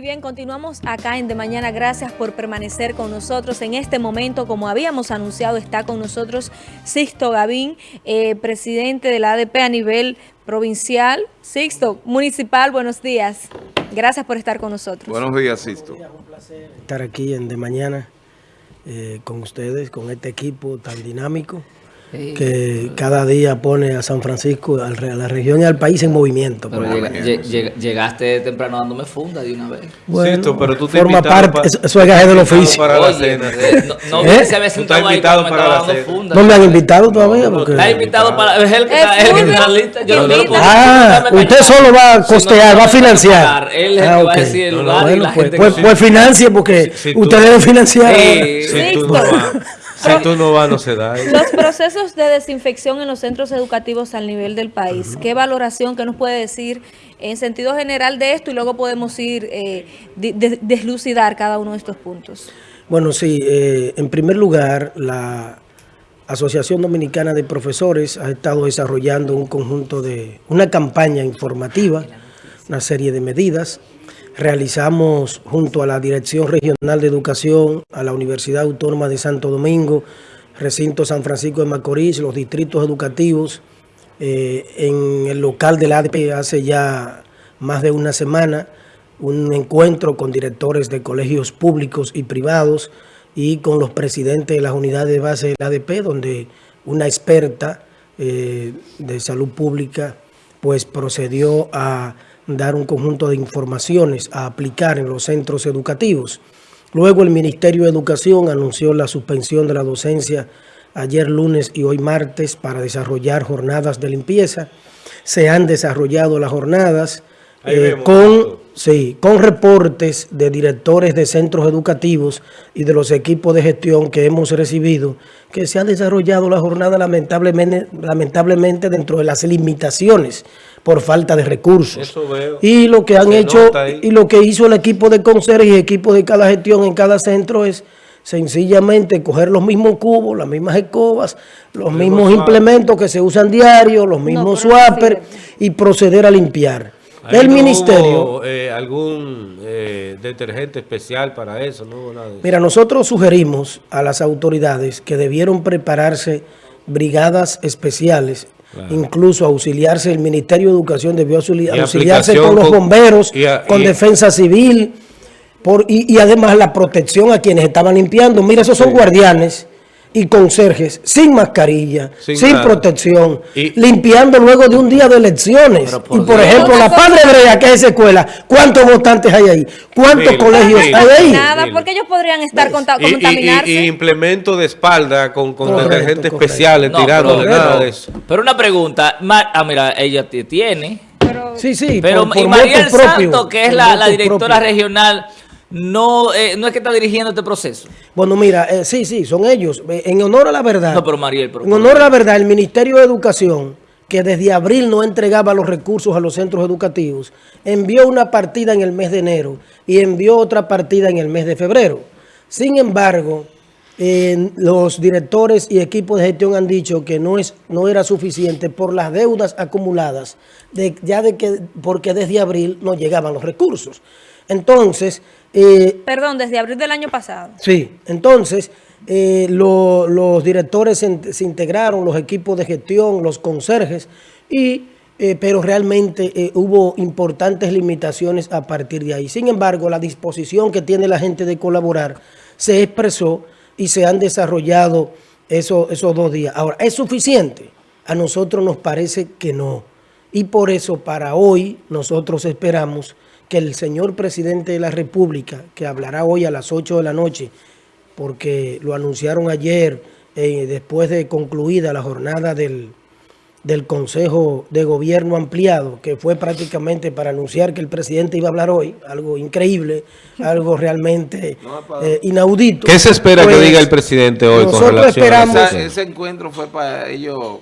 Bien, continuamos acá en De Mañana. Gracias por permanecer con nosotros. En este momento, como habíamos anunciado, está con nosotros Sixto Gavín, eh, presidente de la ADP a nivel provincial. Sixto, municipal, buenos días. Gracias por estar con nosotros. Buenos días, Sixto. Un placer estar aquí en De Mañana eh, con ustedes, con este equipo tan dinámico que cada día pone a San Francisco, a la región y al país en movimiento. Pero llega, llega, llegaste temprano dándome funda de una vez. Bueno, pero tú te forma parte, para, eso, es gaje del oficio. Para la cena. Eh, no, no ¿Eh? se había sentado ahí invitado para la cena. Funda, no me han invitado todavía. Porque... Está invitado para... Es el que está lista. Yo no puedo Ah, usted solo va a costear, va a financiar. Él es el que va a decir el lugar y la pues, gente... Pues, pues financie porque usted debe financiar. Sí, tú no. Si tú no vas, no se da. Los procesos de desinfección en los centros educativos al nivel del país, ¿qué valoración, qué nos puede decir en sentido general de esto? Y luego podemos ir eh, de, deslucidar cada uno de estos puntos. Bueno, sí. Eh, en primer lugar, la Asociación Dominicana de Profesores ha estado desarrollando un conjunto de, una campaña informativa, una serie de medidas realizamos junto a la Dirección Regional de Educación, a la Universidad Autónoma de Santo Domingo, Recinto San Francisco de Macorís, los distritos educativos, eh, en el local del ADP hace ya más de una semana, un encuentro con directores de colegios públicos y privados y con los presidentes de las unidades de base del ADP, donde una experta eh, de salud pública pues procedió a dar un conjunto de informaciones a aplicar en los centros educativos. Luego el Ministerio de Educación anunció la suspensión de la docencia ayer lunes y hoy martes para desarrollar jornadas de limpieza. Se han desarrollado las jornadas eh, con, sí, con reportes de directores de centros educativos y de los equipos de gestión que hemos recibido, que se ha desarrollado la jornada lamentablemente, lamentablemente dentro de las limitaciones por falta de recursos. Y lo que han hecho, y lo que hizo el equipo de conserje y equipo de cada gestión en cada centro es sencillamente coger los mismos cubos, las mismas escobas, los mismos implementos que se usan diario, los mismos no, y proceder a limpiar. El ministerio... Eh, ¿Algún eh, detergente especial para eso? ¿no? Mira, nosotros sugerimos a las autoridades que debieron prepararse brigadas especiales Incluso auxiliarse, el Ministerio de Educación debió auxiliarse con los bomberos, con defensa civil, por, y, y, además la protección a quienes estaban limpiando. Mira, esos son guardianes y conserjes sin mascarilla, sin, protección, limpiando luego de un día de elecciones. y por ejemplo, la Padre Brea, que es esa escuela, ¿cuántos votantes hay ahí? ¿Cuántos colegios hay ahí? Nada, porque ellos podrían estar contaminarse. Y, implemento de espalda con, con detergentes especiales tirando nada de eso. Pero una pregunta, ah, mira, ella tiene... Pero, sí, sí, pero y María Santo, que es la, la directora regional no, eh, no es que está dirigiendo este proceso. Bueno, mira, eh, sí, sí, son ellos. Eh, en honor a la verdad. No, pero Mariel, en honor a la verdad, el Ministerio de Educación, que desde abril no entregaba los recursos a los centros educativos, envió una partida en el mes de enero y envió otra partida en el mes de febrero. Sin embargo, los directores y equipos de gestión han dicho que no, es, no era suficiente por las deudas acumuladas, de, ya de que, porque desde abril no llegaban los recursos. Entonces... Eh, Perdón, desde abril del año pasado. Sí, entonces eh, los directores se, integraron, los equipos de gestión, los conserjes, y, eh, pero realmente hubo importantes limitaciones a partir de ahí. Sin embargo, la disposición que tiene la gente de colaborar se expresó y se han desarrollado esos, esos dos días. Ahora, ¿es suficiente? A nosotros nos parece que no. Y por eso para hoy nosotros esperamos que el señor presidente de la República, que hablará hoy a las 8 de la noche, porque lo anunciaron ayer eh, después de concluida la jornada del, del Consejo de Gobierno ampliado, que fue prácticamente para anunciar que el presidente iba a hablar hoy, algo increíble, algo realmente eh, inaudito. ¿Qué se espera que pues, diga el presidente hoy con relación esperamos, a ese encuentro fue para ellos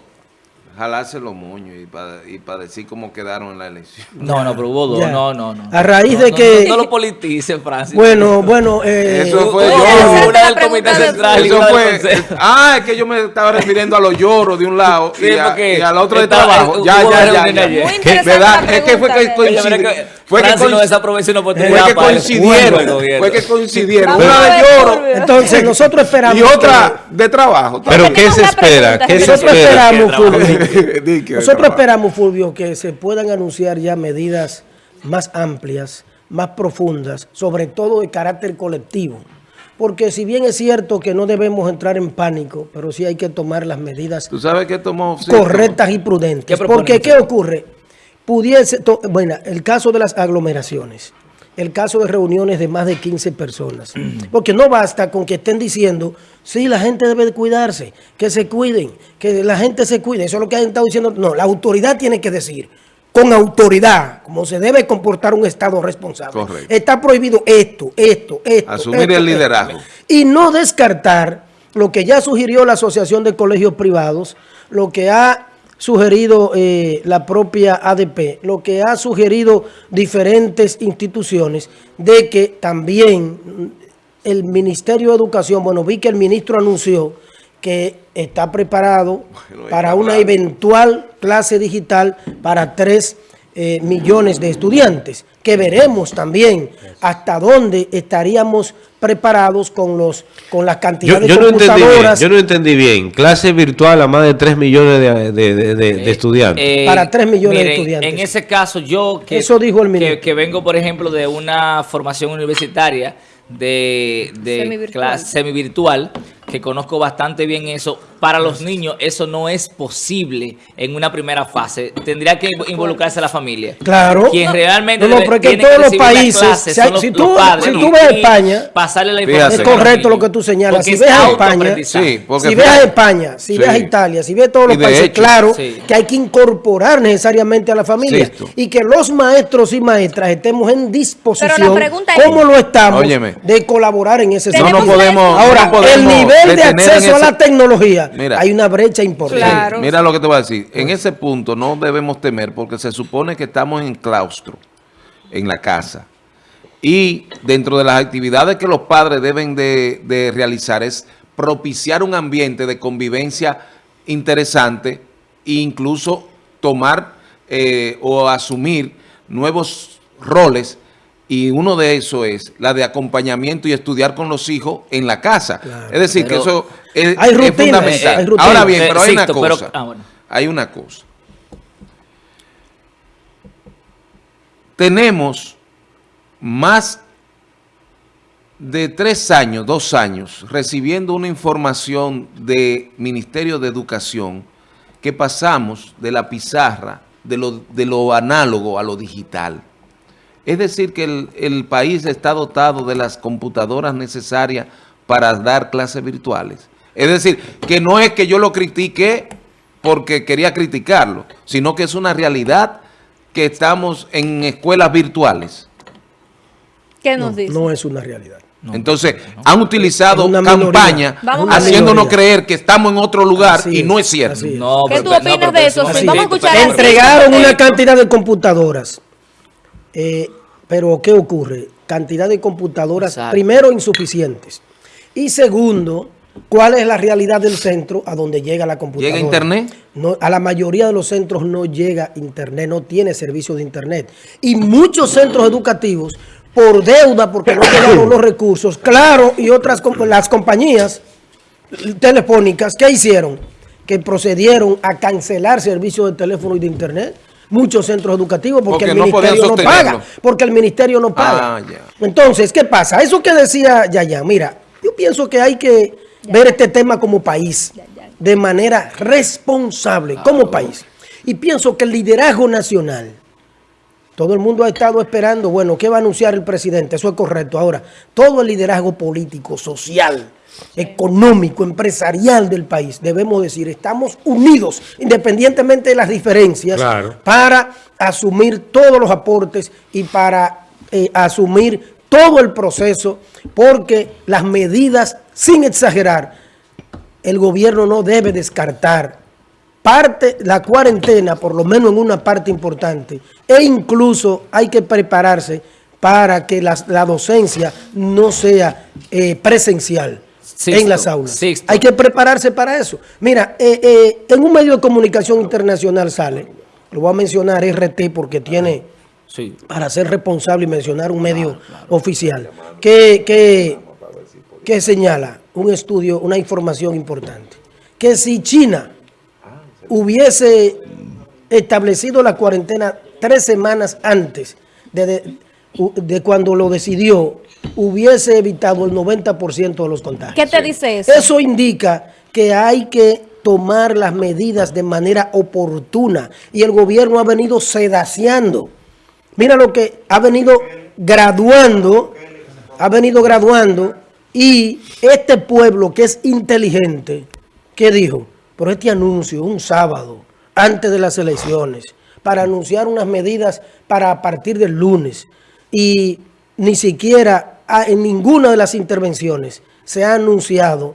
jalarse los moños y para y pa decir cómo quedaron en la elección. No, no, pero hubo dos. Ya. No, no, no. A raíz No, de no, que- No, no lo politicen, Francis. Bueno, bueno, eh, Eso fue yo. una del Comité de- Central y Eso fue, ah, es que yo me estaba refiriendo a los lloros de un lado Sí, y, a, y al otro de trabajo. Ya, ya, ya, ya. Muy ¿Verdad? Es que fue que que Fue que, coincidieron. Fue que coincidieron. Una de lloro entonces nosotros esperamos y otra de trabajo. Pero ¿qué se espera? ¿Qué se Nosotros espera? esperamos, Nosotros esperamos, Fulvio, que se puedan anunciar ya medidas más amplias, más profundas, sobre todo de carácter colectivo. Porque si bien es cierto que no debemos entrar en pánico, pero sí hay que tomar las medidas Tú sabes que tomó correctas y prudentes. ¿Qué proponen Porque, ¿qué ocurre? Pudiese, to- bueno, el caso de las aglomeraciones, el caso de reuniones de más de 15 personas. Porque no basta con que estén diciendo, sí, la gente debe de cuidarse, que se cuiden, que la gente se cuide. Eso es lo que han estado diciendo. No, la autoridad tiene que decir, con autoridad, como se debe comportar un Estado responsable. Correcto. Está prohibido esto, esto, esto. Asumir esto, el esto. liderazgo. Y no descartar lo que ya sugirió la Asociación de Colegios Privados, lo que ha sugerido eh, la propia ADP, lo que ha sugerido diferentes instituciones, de que también el Ministerio de Educación, bueno, vi que el ministro anunció que está preparado Bueno, para una eventual clase digital para tres eh, millones de estudiantes, que veremos también hasta dónde estaríamos preparados con los con las cantidades yo de no entendí bien, computadoras yo no entendí bien. Clase virtual a más de 3 millones de, de- de- de- de estudiantes. Eh, Para tres millones de estudiantes. En ese caso, yo que, Eso dijo el que vengo, por ejemplo, de una formación universitaria de, de Semivirtual. clase semivirtual, que conozco bastante bien eso. Para los niños, eso no es posible en una primera fase. Tendría que involucrarse la familia. Claro. Quien realmente No, no, debe- pero es que en todos los países, si hay- son los- si los tú- padres si y- tú ves y España, pasarle la Fíjate. información Es a correcto lo que tú señalas. Porque Si es ves a España, autoaprendizaje. Sí, porque si ves a España, si Sí. ves a Italia, si ves todos los países, hecho- claro Sí. que hay que incorporar necesariamente a la familia y que los maestros y maestras estemos en disposición, Pero la pregunta es- como lo estamos, Óyeme. de colaborar en ese No sentido. nos podemos, Ahora, no podemos el nivel de acceso a la tecnología, Mira. hay una brecha importante. Claro. Mira lo que te voy a decir. En ese punto no debemos temer porque se supone que estamos en claustro, en la casa. Y dentro de las actividades que los padres deben de, de realizar es propiciar un ambiente de convivencia interesante e incluso tomar eh, o asumir nuevos roles y uno de eso es la de acompañamiento y estudiar con los hijos en la casa. Es decir, que eso es, Hay es fundamental. hay. Ahora bien, Eh, pero hay una pero- cosa. ah, bueno. Hay una cosa. Tenemos más de tres años, dos años, recibiendo una información del Ministerio de Educación que pasamos de la pizarra, de lo, de lo análogo a lo digital. Es decir, que el, el país está dotado de las computadoras necesarias para dar clases virtuales. Es decir, que no es que yo lo critique porque quería criticarlo, sino que es una realidad que estamos en escuelas virtuales. ¿Qué nos dice? No es una realidad. Entonces, han utilizado campaña haciéndonos Minoría. creer que estamos en otro lugar Así y no es, cierto. es. No, ¿Qué pero- tú no, opinas de eso? no vamos a escuchar Entregaron una sí. cantidad de computadoras. Eh, pero ¿qué ocurre? Cantidad de computadoras, Exacto. primero, insuficientes. Y segundo, ¿cuál es la realidad del centro a donde llega la computadora? ¿Llega internet? No, a la mayoría de los centros no llega internet, no tiene servicio de internet. Y muchos centros educativos, por deuda, porque no llegaron los recursos, claro, y otras las compañías telefónicas, ¿qué hicieron? Que procedieron a cancelar servicios de teléfono y de internet. Muchos centros educativos porque, Porque el no ministerio no paga. Porque el ministerio no paga. Ah, ya. Entonces, ¿qué pasa? Eso que decía Yaya, mira, yo pienso que hay que ver este tema como país, de manera responsable, como país. Y pienso que el liderazgo nacional, todo el mundo ha estado esperando, bueno, ¿qué va a anunciar el presidente? Eso es correcto. Ahora, todo el liderazgo político, social, económico, empresarial del país, debemos decir, estamos unidos, independientemente de las diferencias, Claro. para asumir todos los aportes y para eh, asumir todo el proceso, porque las medidas, sin exagerar, el gobierno no debe descartar parte, la cuarentena, por lo menos en una parte importante, e incluso hay que prepararse para que la, la docencia no sea eh, presencial Sixto, en las aulas. Sixto. Hay que prepararse para eso. Mira, eh, eh, en un medio de comunicación internacional sale, lo voy a mencionar RT porque tiene Sí. para ser responsable y mencionar un medio oficial, que, que, que señala un estudio, una información importante, que si China hubiese establecido la cuarentena tres semanas antes de, de, de cuando lo decidió, hubiese evitado el 90% de los contagios. ¿Qué te dice eso? Eso indica que hay que tomar las medidas de manera oportuna y el gobierno ha venido sedaciando. Mira lo que ha venido graduando, ha venido graduando y este pueblo que es inteligente, ¿qué dijo? Pero este anuncio, un sábado, antes de las elecciones, para anunciar unas medidas para a partir del lunes y ni siquiera en ninguna de las intervenciones se ha anunciado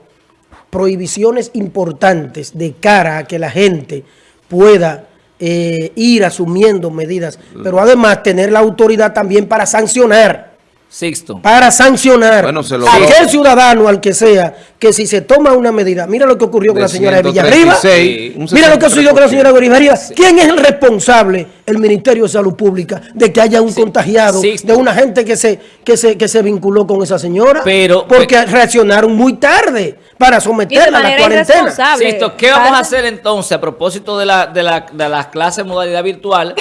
prohibiciones importantes de cara a que la gente pueda eh, ir asumiendo medidas, pero además tener la autoridad también para sancionar, Sixto. para sancionar Bueno, se a aquel ciudadano, al que sea, que si se toma una medida, mira lo que ocurrió con De la señora de Villarriba, 136, un mira lo que sucedió con la señora 63%. Villarriba, ¿quién es el responsable? El Ministerio de Salud Pública, de que haya un contagiado, de una gente que se, que se, que se vinculó con esa señora, Pero- porque reaccionaron muy tarde para de someterla a la cuarentena. Sixto, ¿qué vamos a hacer entonces a propósito de, la, de, la, de las clases en modalidad virtual?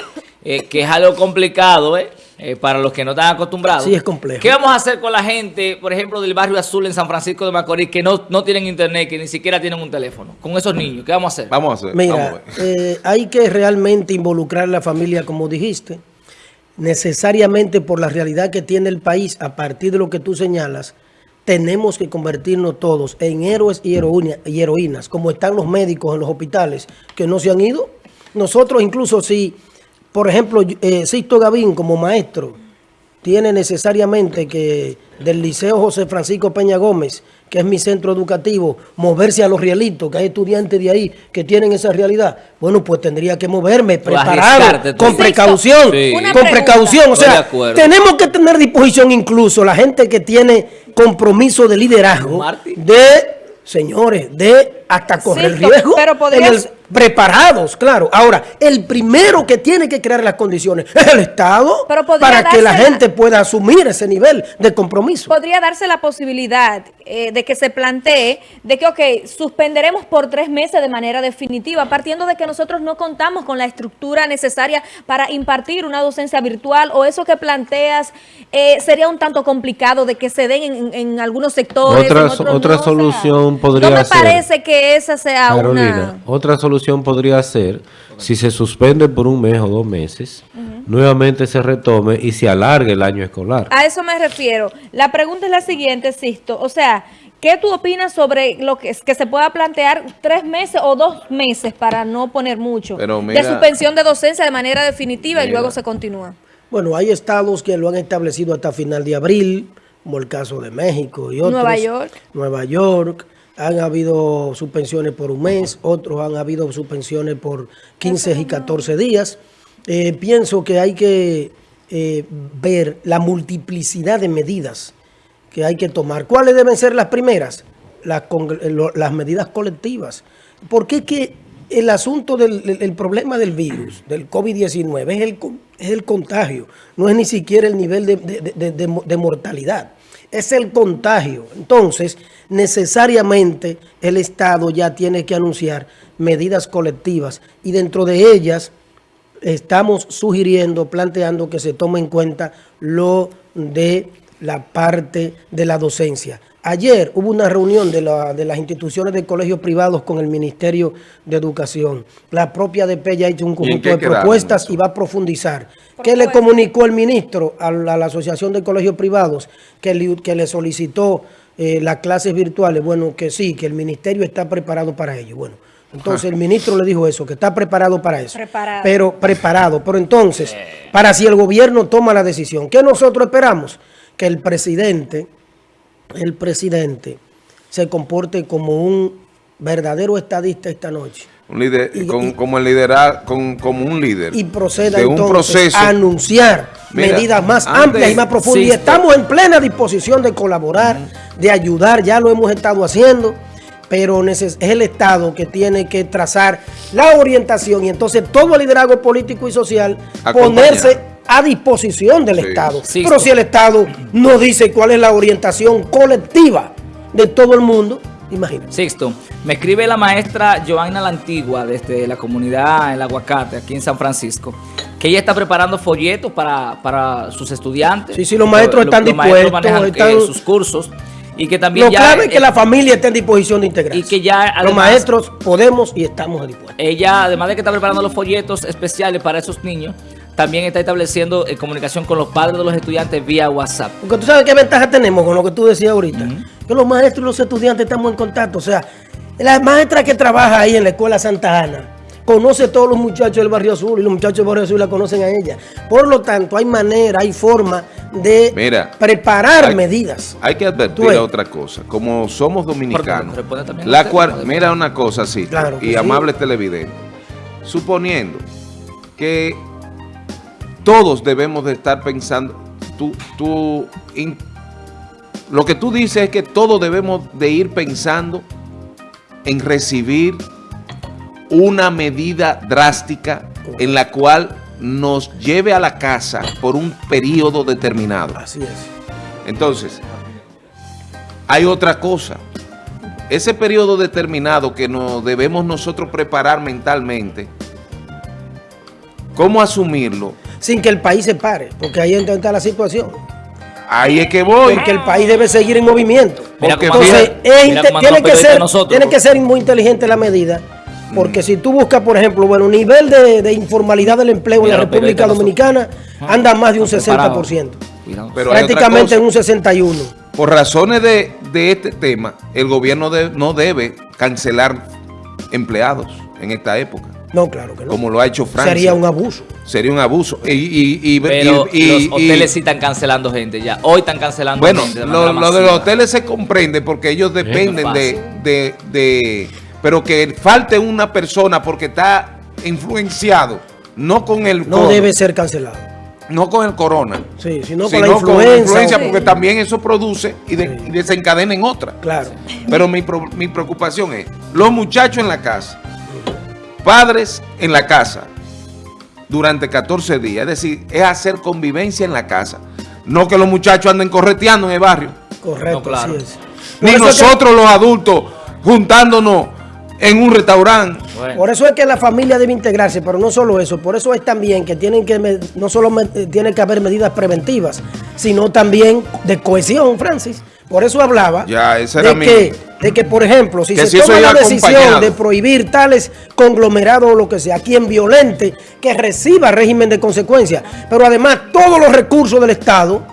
eh, que es algo complicado, ¿eh? Eh, para los que no están acostumbrados. Sí, es complejo. ¿Qué vamos a hacer con la gente, por ejemplo, del barrio azul en San Francisco de Macorís, que no, no tienen internet, que ni siquiera tienen un teléfono? Con esos niños, ¿qué vamos a hacer? Vamos a hacer. vamos a Mira, eh, hay que realmente involucrar a la familia, como dijiste, necesariamente por la realidad que tiene el país, a partir de lo que tú señalas, tenemos que convertirnos todos en héroes y, heroína- y heroínas, como están los médicos en los hospitales que no se han ido. Nosotros incluso si, por ejemplo, eh, Sisto Gavín como maestro, tiene necesariamente que del Liceo José Francisco Peña Gómez, que es mi centro educativo, moverse a los rielitos, que hay estudiantes de ahí que tienen esa realidad. Bueno, pues tendría que moverme preparado, con precaución, Sí. con pregunta. precaución. O sea, tenemos que tener disposición incluso la gente que tiene compromiso de liderazgo, Martín. de, señores, de hasta correr riesgo. pero podrías- en el- preparados, claro. Ahora, el primero que tiene que crear las condiciones es el Estado Pero para que la gente pueda asumir ese nivel de compromiso. podría darse la posibilidad eh, de que se plantee de que, ok, suspenderemos por tres meses de manera definitiva, partiendo de que nosotros no contamos con la estructura necesaria para impartir una docencia virtual o eso que planteas eh, sería un tanto complicado de que se den en, en algunos sectores. Otra en so- otros otra no, o sea, solución podría No me ser- parece que esa sea Carolina, una... otra solución podría ser, si se suspende por un mes o dos meses, nuevamente se retome y se alargue el año escolar. A eso me refiero. La pregunta es la siguiente, Sisto. O sea, ¿qué tú opinas sobre lo que, que se pueda plantear tres meses o dos meses para no poner mucho Pero mira- de suspensión de docencia de manera definitiva y luego se continúa? Bueno, hay estados que lo han establecido hasta final de abril, como el caso de México y otros. Nueva York. Nueva York. Han habido suspensiones por un mes, otros han habido suspensiones por 15 y 14 días. Eh, pienso que hay que eh, ver la multiplicidad de medidas que hay que tomar. ¿Cuáles deben ser las primeras? Las, con- lo- las medidas colectivas. Porque es que el asunto del el- el problema del virus, del COVID-19, es el, con- es el contagio, no es ni siquiera el nivel de mortalidad, es el contagio. Entonces, necesariamente el Estado ya tiene que anunciar medidas colectivas y dentro de ellas estamos sugiriendo, planteando que se tome en cuenta lo de la parte de la docencia. Ayer hubo una reunión de, la- de las instituciones de colegios privados con el Ministerio de Educación. La propia DP ya ha hecho un conjunto de propuestas y va a profundizar. ¿Qué le comunicó el ministro a la, a la Asociación de Colegios Privados que le, que le solicitó eh, las clases virtuales? Bueno, que sí, que el ministerio está preparado para ello. Bueno, entonces el ministro le dijo eso, que está preparado para eso. Preparado. Pero preparado. Pero entonces, para si el gobierno toma la decisión, ¿qué nosotros esperamos? Que el presidente, el presidente, se comporte como un verdadero estadista esta noche. Un líder, Y- con- y- como el liderar, con, como un líder. y proceda de un entonces proceso. a anunciar Mira, medidas más antes- amplias y más profundas. Y estamos en plena disposición de colaborar, de ayudar, ya lo hemos estado haciendo, pero es el Estado que tiene que trazar la orientación y entonces todo el liderazgo político y social Acompañar. ponerse a disposición del Sí. Estado. Sí. Pero si el Estado no dice cuál es la orientación colectiva de todo el mundo, imagínate. Sixto, me escribe la maestra Joanna La Antigua desde la comunidad El Aguacate, aquí en San Francisco, que ella está preparando folletos para, para sus estudiantes. Sí, sí, los maestros están dispuestos, manejan, eh, sus cursos y que también Lo ya clave es que eh, la familia esté en disposición de integrarse. y que ya Los maestros podemos y estamos dispuestos. ella, además de que está preparando los folletos especiales para esos niños, también está estableciendo eh, comunicación con los padres de los estudiantes vía WhatsApp. Porque tú sabes qué ventaja tenemos con lo que tú decías ahorita. Que los maestros y los estudiantes estamos en contacto. O sea, la maestra que trabaja ahí en la escuela Santa Ana conoce a todos los muchachos del barrio azul y los muchachos del barrio azul la conocen a ella. Por lo tanto, hay manera, hay forma de Mira, preparar hay- medidas. Hay que advertir ves. otra cosa. Como somos dominicanos, a la usted, mira una cosa así, Claro y sí. amable televidente. Suponiendo que todos debemos de estar pensando, tú, tú, in- lo que tú dices es que todos debemos de ir pensando en recibir una medida drástica en la cual nos lleve a la casa por un periodo determinado. Así es. Entonces, hay otra cosa. Ese periodo determinado que nos debemos nosotros preparar mentalmente, ¿cómo asumirlo? Sin que el país se pare, porque ahí está la situación. Ahí es que voy. Porque el país debe seguir en movimiento. Mira Entonces, mira tiene, que ser, nosotros. tiene que ser muy inteligente la medida, porque si tú buscas, por ejemplo, bueno, nivel de, de informalidad del empleo Mira en la República Dominicana anda más de un Están preparados. 60%, Cuidado. Pero prácticamente en un 61%. Por razones de, de este tema, el gobierno de- no debe cancelar empleados en esta época, No, claro que no. como lo ha hecho Francia. Sería un abuso. Sería un abuso. Y, y- y- Pero y- y- los y- hoteles sí están cancelando gente ya. Hoy están cancelando Bueno, gente. de lo, de los hoteles se comprende porque ellos dependen de, de, de- Pero que falte una persona porque está influenciado, no con el No corona, debe ser cancelado. no con el corona, Sí, sino con sino la con la influencia. porque también eso produce y, de- y desencadena en otra. Claro. Pero mi, pro- mi preocupación es, los muchachos en la casa, padres en la casa, durante 14 días, es decir, es hacer convivencia en la casa. No que los muchachos anden correteando en el barrio. Correcto, No, claro. así es. Ni que- nosotros los adultos juntándonos en un restaurante. Bueno. Por eso es que la familia debe integrarse, pero no solo eso, por eso es también que tienen que me- no solo me- eh, tiene que haber medidas preventivas, sino también de cohesión, Francis. Por eso hablaba Ya, de, mi- que, de que, por ejemplo, si Que se si toma la decisión acompañado. de prohibir tales conglomerados o lo que sea, quien violente, que reciba régimen de consecuencias, pero además todos los recursos del Estado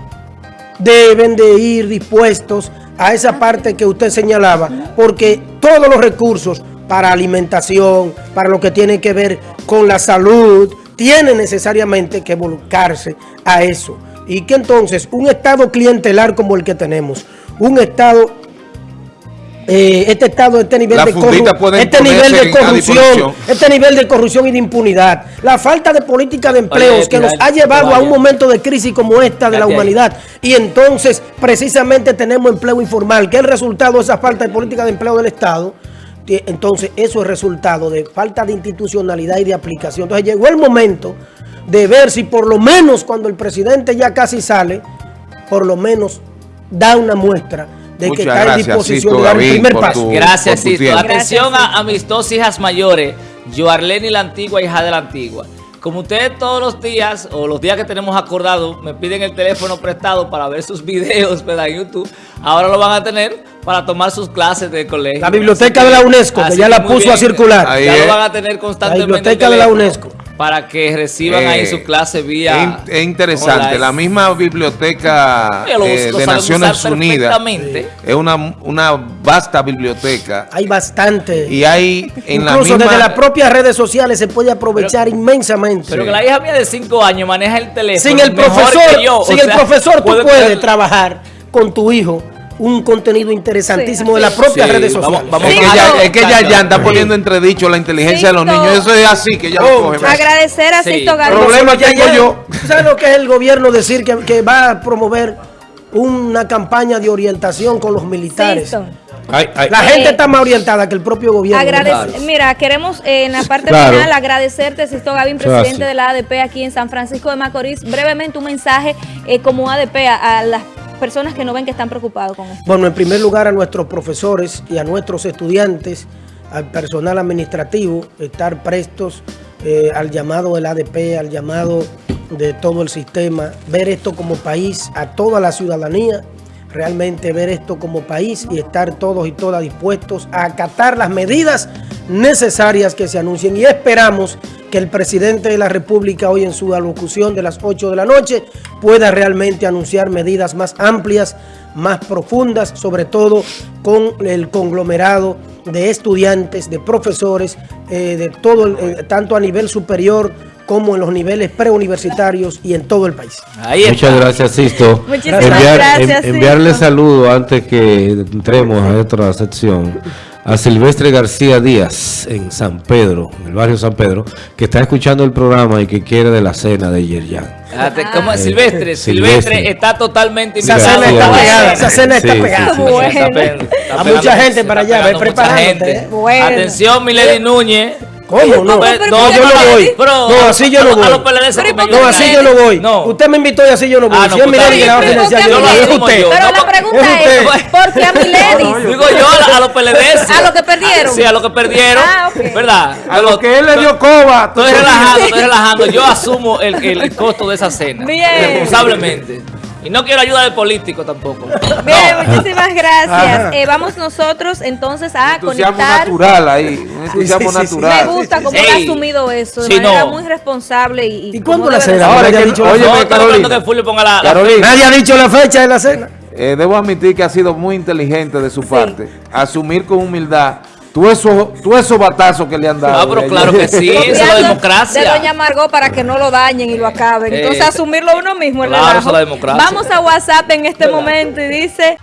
deben de ir dispuestos a esa parte que usted señalaba, porque todos los recursos para alimentación, para lo que tiene que ver con la salud, tienen necesariamente que volcarse a eso. Y que entonces un Estado clientelar como el que tenemos, un Estado, eh, este Estado, este nivel de corru- este nivel de corrupción, este nivel de corrupción y de impunidad, la falta de política de empleos Oye, que nos ha llevado a un momento de crisis como esta de la humanidad y entonces precisamente tenemos empleo informal, que es el resultado de esa falta de política de empleo del Estado. Entonces eso es resultado de falta de institucionalidad y de aplicación. Entonces llegó el momento de ver si por lo menos cuando el presidente ya casi sale, por lo menos da una muestra de Muchas que está en gracias, disposición Sisto de dar el primer paso. tu- Gracias, tiempo. Atención Gracias, a, a mis dos hijas mayores, Joarlene la antigua, hija de la antigua. Como ustedes todos los días, o los días que tenemos acordado, me piden el teléfono prestado para ver sus videos ¿verdad? en YouTube, ahora lo van a tener para tomar sus clases de colegio. La biblioteca de la UNESCO, que ya la puso a circular. Ahí ya es. lo van a tener constantemente. La biblioteca de la UNESCO. Para que reciban ahí Eh, su clase Es, vía... es interesante, la misma biblioteca lo- eh, lo de Naciones Unidas perfectamente. es una, una vasta biblioteca Hay bastante. y hay en la Incluso misma... desde las propias redes sociales se puede aprovechar inmensamente. Pero Sí. que la hija mía de 5 años maneja el teléfono sin el mejor profesor, que yo. O sin el profesor tú puede puedes tener- trabajar con tu hijo un contenido interesantísimo Sí, de las propias Sí, redes vamos- sociales. vamos- Es que, Sí, ya, no. es que ya, ya está poniendo entredicho la inteligencia de los niños. Eso es así, que ya lo coge. Agradecer a Sí. Sixto Gavín. Problema Ya- tengo ya- yo. ¿tú ¿Sabes lo que es el gobierno decir que, que va a promover una campaña de orientación con los militares? Sixto. Ay, ay, La Eh, gente está más orientada que el propio gobierno. Mira, queremos eh, en la parte Claro. final agradecerte, Sisto Gavín, presidente de la ADP aquí en San Francisco de Macorís. Brevemente un mensaje eh, como ADP a, a las personas que no ven que están preocupados con esto. Bueno, en primer lugar a nuestros profesores y a nuestros estudiantes, al personal administrativo, estar prestos eh, al llamado del ADP, al llamado de todo el sistema, ver esto como país, a toda la ciudadanía, realmente ver esto como país y estar todos y todas dispuestos a acatar las medidas necesarias que se anuncien y esperamos que el presidente de la República hoy en su alocución de las 8 de la noche pueda realmente anunciar medidas más amplias, más profundas, sobre todo con el conglomerado de estudiantes, de profesores, eh, de todo, el- eh, tanto a nivel superior como en los niveles preuniversitarios y en todo el país. Muchas gracias, Sisto. Muchísimas Enviar- gracias, en- enviarle saludo antes que entremos a otra sección a Silvestre García Díaz en San Pedro, en el barrio San Pedro, que está escuchando el programa y que quiere de la cena de Yerjan. Ah, te- ¿Cómo es? Eh, Silvestre. Silvestre. Silvestre está totalmente Esa cena está pegada, esa cena está Sí, sí, pegada. sí. Bueno. Está pe- está A mucha gente para allá, ve preparándote, gente. ¿eh? Bueno. Atención, Milady Núñez. ¿Cómo? No, pero no, ¿por qué yo no voy. No, así yo a no los- los voy. PLD se Pero ¿y comen por qué No, así yo no voy. No. Usted me invitó y así yo no voy. Ah, no, si es pues mi está ley que la va a bien, financiar, pero yo no ¿por voy. Es usted. Pero la pregunta es es. ¿por qué a Miledis? Digo yo a, los PLD. A los que perdieron. Sí, a los que perdieron. Ah. ¿Verdad? A lo que él le dio coba. Estoy relajando, estoy relajando. Yo asumo el, costo de esa cena. Bien. Responsablemente. Y no quiero ayuda de político tampoco. Bien, No. muchísimas gracias. Eh, vamos nosotros entonces a entusiasmo conectar. natural ahí. Un entusiasmo sí, sí, sí. Me natural. gusta cómo ha asumido eso de Sí, manera no. muy responsable y, ¿Y cuándo la cena? Ahora Nadie ha dicho- oye, no, Carolina. que Fulvio ponga la, la- Carolina, Nadie ha dicho la fecha de la cena. eh, debo admitir que ha sido muy inteligente de su parte. Asumir con humildad tú esos tú esos batazos que le han dado. Ah, pero claro que sí, eso es la democracia. De Doña Margot para que no lo dañen y lo acaben. Entonces Eh, asumirlo uno mismo claro, eso es la democracia. Vamos a WhatsApp en este momento y dice...